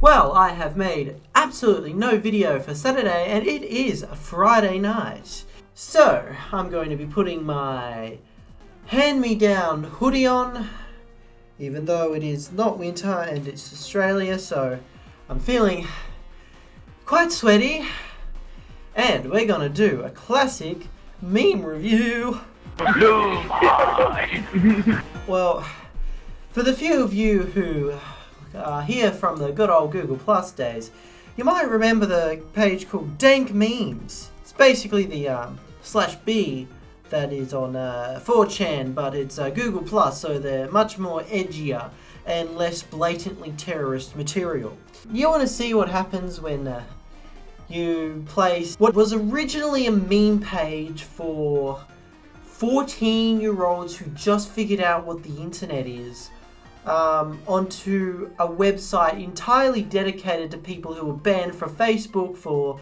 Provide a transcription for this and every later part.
Well, I have made absolutely no video for Saturday and it is a Friday night. So, I'm going to be putting my hand-me-down hoodie on, even though it is not winter and it's Australia, so I'm feeling quite sweaty. And we're gonna do a classic meme review. well, for the few of you who are here from the good old Google Plus days, you might remember the page called Dank Memes. It's basically the um, slash B that is on uh, 4chan, but it's uh, Google Plus, so they're much more edgier and less blatantly terrorist material. You want to see what happens when uh, you place what was originally a meme page for 14 year olds who just figured out what the internet is um, onto a website entirely dedicated to people who were banned from Facebook for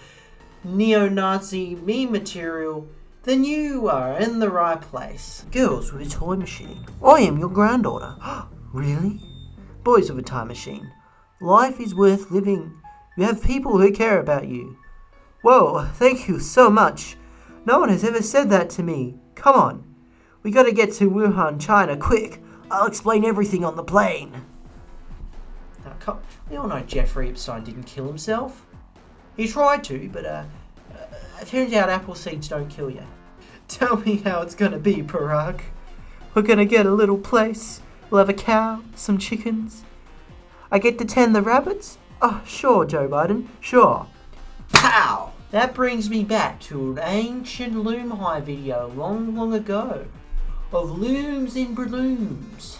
neo-Nazi meme material, then you are in the right place. Girls with a toy machine. I am your granddaughter. really? Boys with a time machine. Life is worth living. You have people who care about you. Whoa, thank you so much. No one has ever said that to me. Come on. We gotta get to Wuhan, China, quick. I'll explain everything on the plane. Now, we all know Jeffrey Epstein didn't kill himself. He tried to, but uh, uh, turns out apple seeds don't kill you. Tell me how it's gonna be, Parag. We're gonna get a little place. We'll have a cow, some chickens. I get to tend the rabbits? Oh, sure, Joe Biden, sure. Pow! That brings me back to an ancient Loom High video long, long ago of looms in balloons.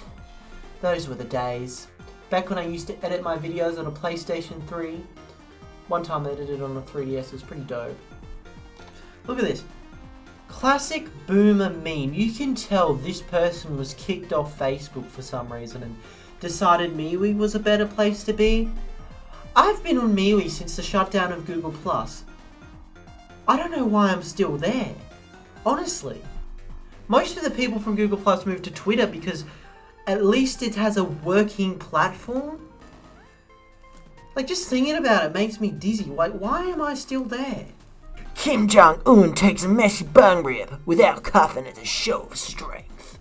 Those were the days. Back when I used to edit my videos on a PlayStation 3. One time I edited on a 3DS, it was pretty dope. Look at this. Classic boomer meme. You can tell this person was kicked off Facebook for some reason and decided MeWe was a better place to be. I've been on MeWe since the shutdown of Google+. I don't know why I'm still there. Honestly. Most of the people from Google Plus moved to Twitter because at least it has a working platform. Like, just thinking about it makes me dizzy. Like, why am I still there? Kim Jong-un takes a messy bung rip without coughing as a show of strength.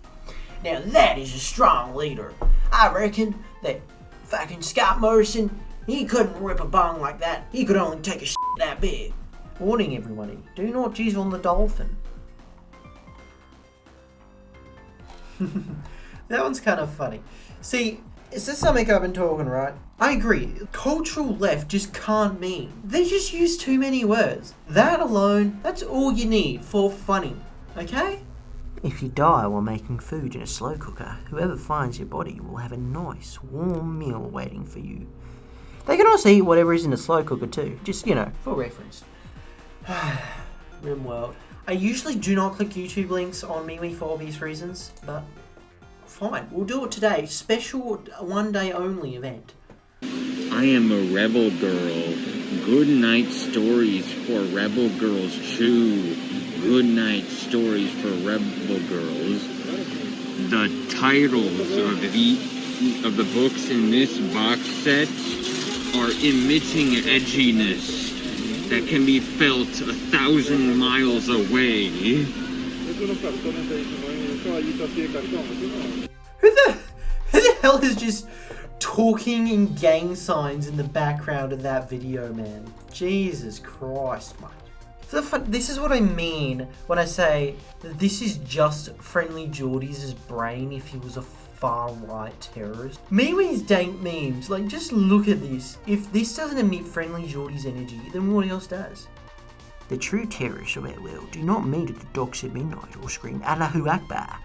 Now that is a strong leader. I reckon that fucking Scott Morrison, he couldn't rip a bung like that. He could only take a shit that big. Warning everybody, do not jizz on the dolphin. that one's kind of funny. See, is this something I've been talking, right? I agree. Cultural left just can't mean. They just use too many words. That alone, that's all you need for funny. Okay? If you die while making food in a slow cooker, whoever finds your body will have a nice, warm meal waiting for you. They can also eat whatever is in the slow cooker too, just, you know, for reference. RimWorld. I usually do not click YouTube links on MeWe for obvious reasons, but fine, we'll do it today. Special one day only event. I am a rebel girl. Good night stories for rebel girls too. Good night stories for rebel girls. The titles of the of the books in this box set are emitting edginess that can be felt a thousand miles away. Who the, who the hell is just talking in gang signs in the background of that video, man? Jesus Christ, man. So this is what I mean when I say that this is just Friendly Jordy's brain if he was a far-right terrorist. MeWe's dank memes, like just look at this. If this doesn't emit Friendly Jordy's energy, then what else does? The true terrorists of our world do not meet at the docks at midnight or scream Allahu Akbar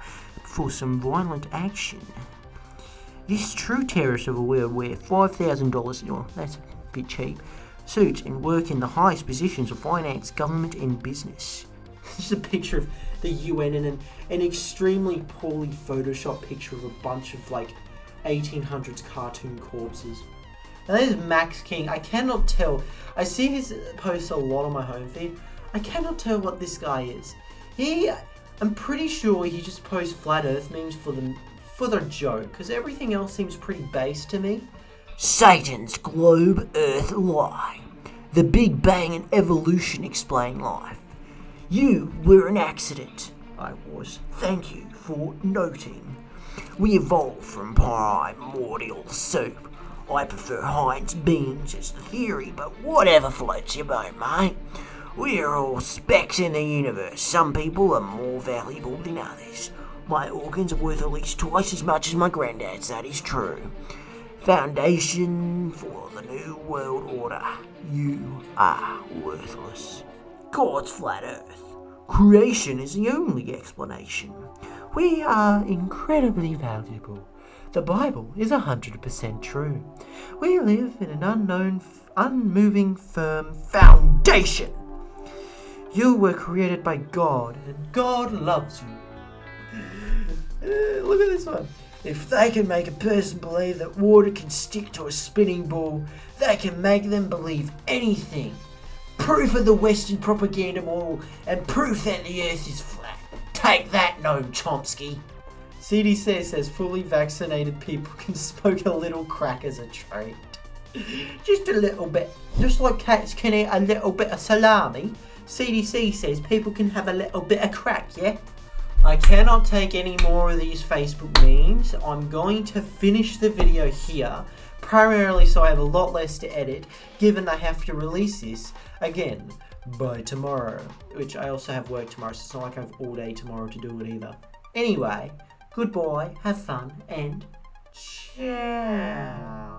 for some violent action. This true terrorist of a world wear $5,000, well that's a bit cheap, suits and work in the highest positions of finance, government and business. This is a picture of the UN and an, an extremely poorly photoshopped picture of a bunch of like 1800s cartoon corpses. And that is Max King. I cannot tell. I see his posts a lot on my home feed. I cannot tell what this guy is. He, I'm pretty sure he just posts flat earth memes for the, for the joke, because everything else seems pretty base to me. Satan's globe earth lie. The Big Bang and evolution explain life. You were an accident. I was. Thank you for noting. We evolved from primordial soup. I prefer Heinz beans as the theory, but whatever floats your boat, mate. We are all specks in the universe. Some people are more valuable than others. My organs are worth at least twice as much as my granddad's, that is true. Foundation for the New World Order. You are worthless. God's flat earth. Creation is the only explanation. We are incredibly valuable. The Bible is 100% true. We live in an unknown, unmoving, firm foundation. You were created by God, and God loves you. Look at this one. If they can make a person believe that water can stick to a spinning ball, they can make them believe anything. Proof of the Western propaganda model and proof that the earth is flat. Take that, Noam Chomsky. CDC says fully vaccinated people can smoke a little crack as a treat. Just a little bit. Just like cats can eat a little bit of salami, CDC says people can have a little bit of crack, yeah? I cannot take any more of these Facebook memes. I'm going to finish the video here, primarily so I have a lot less to edit, given I have to release this, again, by tomorrow. Which I also have work tomorrow, so it's not like I have all day tomorrow to do it either. Anyway, Good boy, have fun, and ciao.